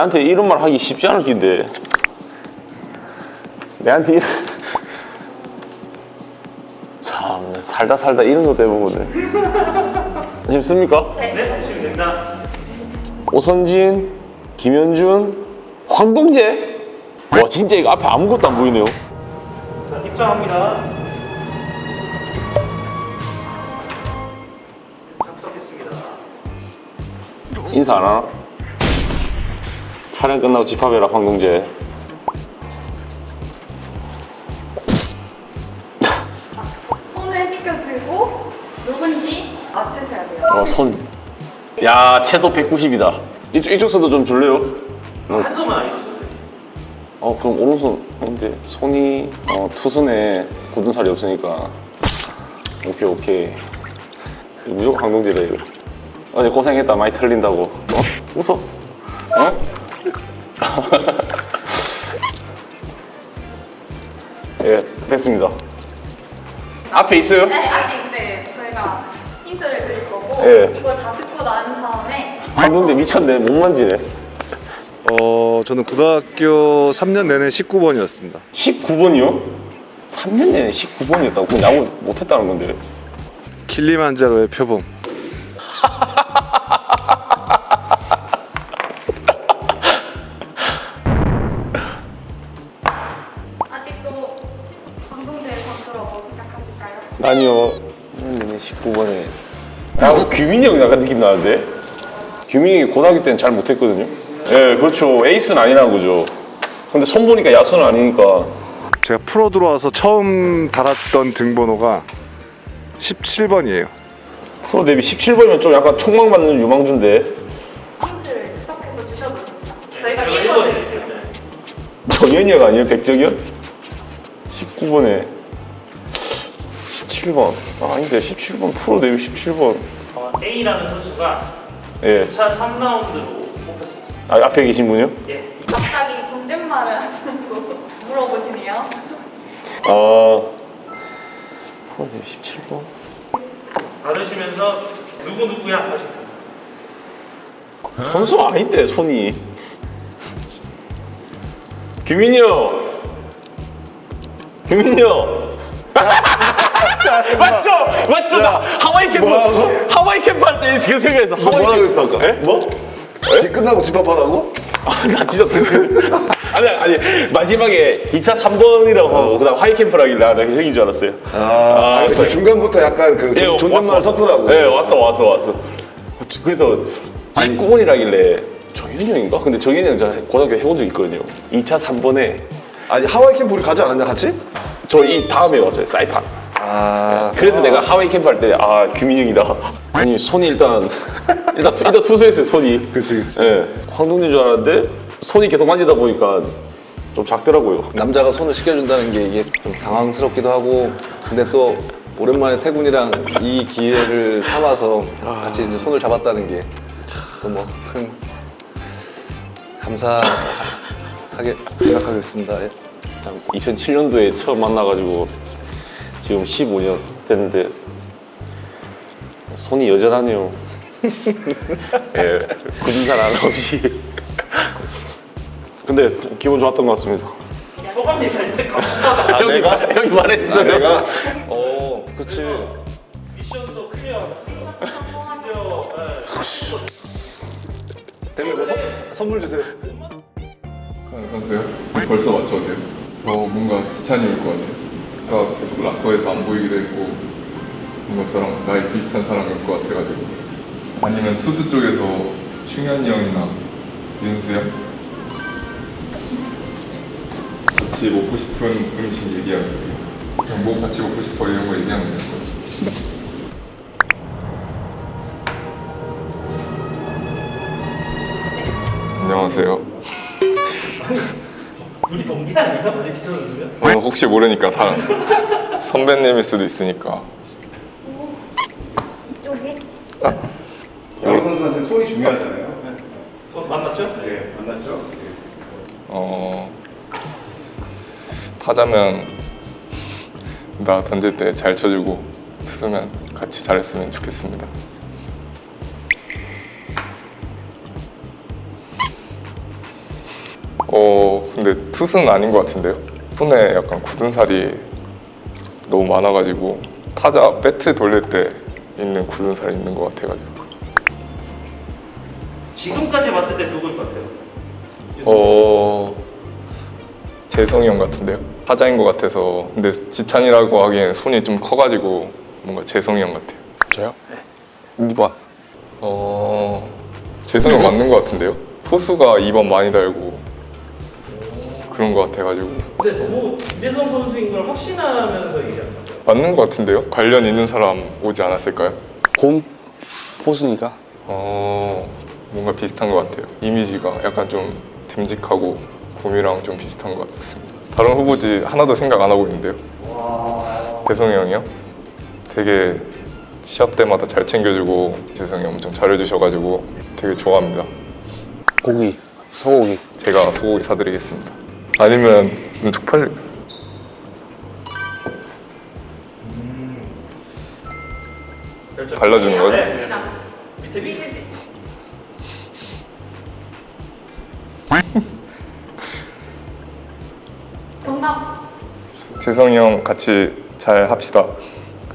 내한테 이런 말 하기 쉽지 않을 텐데 내한테 이런 참 살다 살다 이런 거 해보거든 쉽습니까? 네, 지금 된다. 오선진, 김현준, 황동재 와 진짜 이거 앞에 아무것도 안 보이네요 자, 입장합니다. 작성했습니다. 인사 안 하나? 촬영 끝나고 집합해라 황동재 손을 씻겨 들고 누군지 맞추셔야 돼요. 어, 손. 야, 최소 190이다. 이쪽, 이쪽 손도 좀 줄래요? 한 있어도 돼. 어, 그럼 오른손. 근데 손이 어, 투순에 굳은 살이 없으니까. 오케이, 오케이. 이거 무조건 강동지다, 이거. 어제 고생했다. 많이 털린다고. 어? 웃어? 어? 예, 됐습니다. 앞에 있어요? 네, 아직 네, 저희가 힌트를 드릴 거고 예. 이걸 다 듣고 난 다음에 강동재 미쳤네. 못 만지네. 어, 저는 고등학교 3년 내내 19번이었습니다. 19번이요? 3년 내내 19번이었다고? 그럼 야구 못했다는 건데. 킬리만자로의 표범. 규민이 형 약간 느낌 나는데? 규민이 형이 고등학교 때는 잘 못했거든요. 예, 그렇죠. 에이스는 아니라는 거죠. 근데 손 보니까 야수는 아니니까. 제가 프로 들어와서 처음 달았던 등번호가 17번이에요. 프로 데뷔 17번이면 좀 약간 촉망 받는 유망주인데. 힌트를 지속해서 주셔도 됩니다. 저희가 제가 읽어드릴게요. 읽어드릴게요. 네. 정현이가 아니에요? 백정현? 19번에. 17번. 아, 아닌데, 17번. 프로 데뷔 17번. 어, A라는 선수가 예. 2차 3라운드로 뽑혔습니다. 아, 앞에 계신 분이요? 예. 갑자기 존댓말을 하시고 물어보시네요. 아. 프로 데뷔 17번? 받으시면서 누구 누구야 하시면 됩니다. 선수 아닌데 손이 규민이 형 규민이 형 맞죠? 맞죠? 나 하와이 캠프 뭐라고? 하와이 캠프 할 때 그 생각했어 너 뭐라 캠프. 그랬어 아까? 예? 뭐? 집 끝나고 집합하라고? 아, 나 진짜 아니 아니 마지막에 2차 3번이라고 하고 그다음 하이 캠프라길래 나 형인 줄 알았어요 아, 아니, 그 중간부터 약간 그 예, 존- 존댓말. 섞으라고. 네 왔어 왔어 왔어 그래서 19번이라길래 정현이 형인가? 근데 정현이 형 제가 고등학교 해본 적 있거든요 2차 3번에 아니 하와이 캠프 우리 가지 않았냐 같이? 저 이 다음에 왔어요 사이판 아, 그래서 내가 하와이 캠프 할 때 아 규민형이다 아니 손이 일단 일단 투- 일단 투수했어요 손이 그치 그치. 예 황동진 줄 알았는데 손이 계속 만지다 보니까 좀 작더라고요 남자가 손을 씻겨준다는 게 이게 좀 당황스럽기도 하고 근데 또 오랜만에 태군이랑 이 기회를 삼아서 같이 이제 손을 잡았다는 게 또 뭐 큰 감사하게 생각하겠습니다. 예. 참 2007년도에 처음 만나가지고 지금 15년 됐는데 손이 여전하네요. 예, 굳은 살 하나 없이. 근데 기분 좋았던 것 같습니다. 소감 얘기할 때 감사하다. 형이, 내가? 말- 형이 말했어요. 아, 내가 어, 그치. 미션도 클리어. 대면 뭐 선, 선물 주세요. 안녕하세요. 벌써 맞춰도 돼요? 저 뭔가 지찬이 올 것 같아요. 아까 계속 락커에서 안 보이기도 했고 뭔가 저랑 나이 비슷한 사람이 올것 같아가지고 아니면 투수 쪽에서 충현이 형이나 윤수 형 같이 먹고 싶은 음식 얘기하면 돼요. 그냥 뭐 같이 먹고 싶어 이런 거 얘기하면 되는 거죠. 안녕하세요. 지천 선수면? 어, 혹시 모르니까 사람 선배님일 수도 있으니까 이쪽에 야구 선수한테 손이 중요하잖아요. 손 만났죠? 네, 만났죠? 어 타자면 나 던질 때 잘 쳐주고 투수면 같이 잘했으면 좋겠습니다. 투수는 아닌 것 같은데요. 손에 약간 굳은 살이 너무 많아가지고 타자 배트 돌릴 때 있는 굳은 살이 있는 것 같아가지고 지금까지 봤을 때 누구일 것 같아요? 어 재성이 형 같은데요. 타자인 것 같아서 근데 지찬이라고 하기엔 손이 좀 커가지고 뭔가 재성이 형 같아요. 저요? 2번. 어 재성이 형 맞는 것 같은데요. 포수가 2번 많이 달고 그런 것 같아가지고 근데 너무 김대성 선수인 걸 확신하면서 얘기하는 거죠. 맞는 것 같은데요. 관련 있는 사람 오지 않았을까요? 곰? 포수니까. 어 뭔가 비슷한 것 같아요. 이미지가 약간 좀 듬직하고 곰이랑 좀 비슷한 것 같습니다. 다른 후보지 하나도 생각 안 하고 있는데요. 대성이 형이요? 되게 시합 때마다 잘 챙겨주고 재성이 엄청 잘해주셔가지고 되게 좋아합니다. 고기. 소고기. 제가 소고기 사드리겠습니다. 아니면 좀 쪽팔리. 결정. 발라주는 거죠? 네. 밑에 밑에. 정답. 재성이 형 같이 잘 합시다.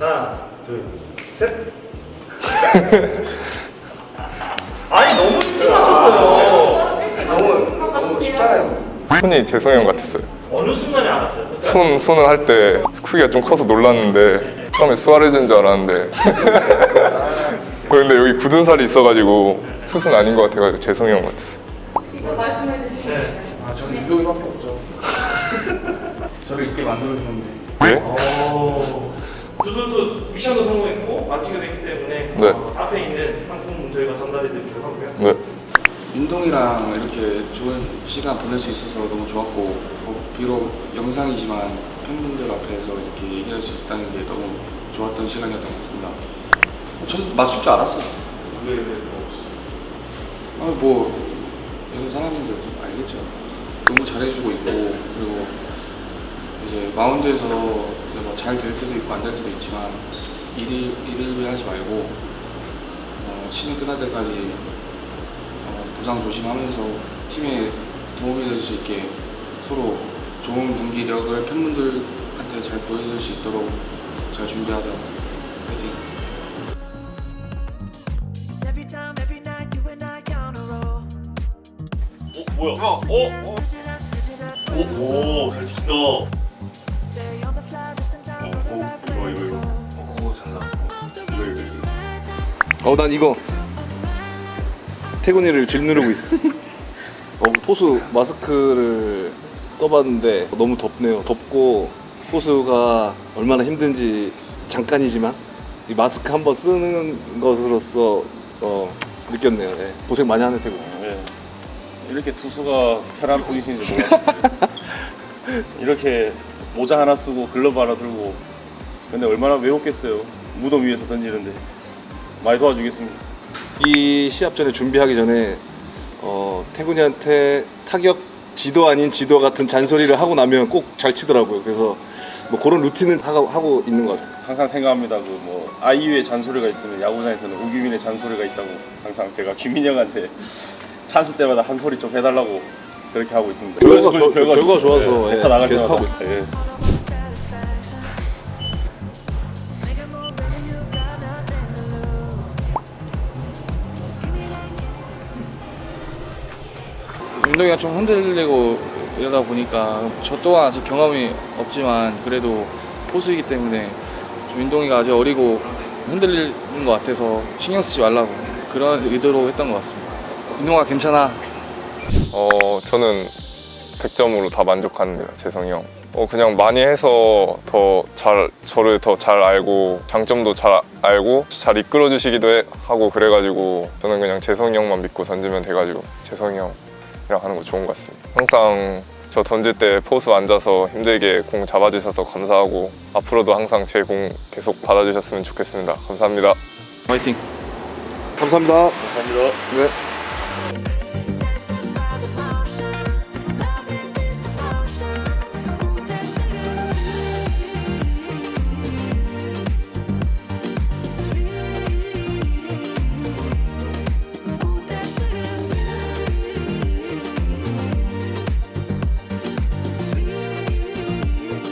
하나, 둘, 셋. 아니 너무 일찍 맞췄어요. 너무 너무 쉽잖아요. 손이 재성이 형 같았어요. 어느 순간에 알았어요? 손 손을 할 때 크기가 좀 커서 놀랐는데 처음에 수아레즈인 줄 알았는데 근데 여기 굳은 살이 있어가지고 수순 아닌 것 같아가지고 재성이 형 같았어요. 이거 말씀해 주시면 네. 아 저는 운동이밖에 없죠. 저를 이렇게 만들어주는데 예? 오. 두 선수 미션도 성공했고 마치게 됐기 때문에 네. 어, 앞에 있는 상품 저희가 전달해 드리도록 하고요. 네. 운동이랑 이렇게 좋은 시간 보낼 수 있어서 너무 좋았고 어, 비록 영상이지만 팬분들 앞에서 이렇게 얘기할 수 있다는 게 너무 좋았던 시간이었던 것 같습니다. 전 맞출 줄 알았어요. 왜, 왜, 뭐. 아뭐 이런 사람인들 좀 알겠죠. 너무 잘해주고 있고 그리고 이제 마운드에서 뭐 잘 될 때도 있고 안 될 때도 있지만 일일 일을 하지 말고 어, 시즌 끝날 때까지 어, 부상 조심하면서 팀에 도움이 될 수 있게 서로 좋은 경기력을 팬분들한테 잘 보여줄 수 있도록 잘 준비하자. 파이팅. 어, 뭐야? 어? 어? 오, 오, 잘 on the fly, listen time for the right way to go. 어, 난 이거. 태군이를 질누르고 있어. 어, 포수 마스크를 써봤는데 너무 덥네요. 덥고 포수가 얼마나 힘든지 잠깐이지만 이 마스크 한번 쓰는 것으로서 어, 느꼈네요. 예. 고생 많이 하네 태군. 네. 이렇게 투수가 편한 포지션인지 몰랐습니다. 이렇게 모자 하나 쓰고 글러브 하나 들고 근데 얼마나 외롭겠어요. 무덤 위에서 던지는데 많이 도와주겠습니다. 이 시합 전에 준비하기 전에 어, 태군이한테 타격 지도 아닌 지도 같은 잔소리를 하고 나면 꼭 잘 치더라고요. 그래서 뭐 그런 루틴은 하고, 하고 있는 것 같아요. 항상 생각합니다. 그 뭐 아이유의 잔소리가 있으면 야구장에서는 우규민의 잔소리가 있다고 항상 제가 김민영한테 찬스 때마다 한 소리 좀 해달라고 그렇게 하고 있습니다. 결과가 그래서 좋- 결과가 좋아서, 예, 네, 나갈 계속 하고 있어요. 예. 운동이가 좀 흔들리고 이러다 보니까 저 또한 아직 경험이 없지만 그래도 포수이기 때문에 좀 운동이가 아직 어리고 흔들리는 것 같아서 신경 쓰지 말라고 그런 의도로 했던 것 같습니다. 운동아 괜찮아. 어 저는 100점으로 다 만족합니다 재성이 형. 어 그냥 많이 해서 더 잘 저를 더 잘 알고 장점도 잘 알고 잘 이끌어 주시기도 해- 하고 그래가지고 저는 그냥 재성이 형만 믿고 던지면 돼가지고 재성이 형 이랑 하는 거 좋은 것 같습니다. 항상 저 던질 때 포수 앉아서 힘들게 공 잡아주셔서 감사하고 앞으로도 항상 제 공 계속 받아주셨으면 좋겠습니다. 감사합니다. 화이팅. 감사합니다. 감사합니다. 네.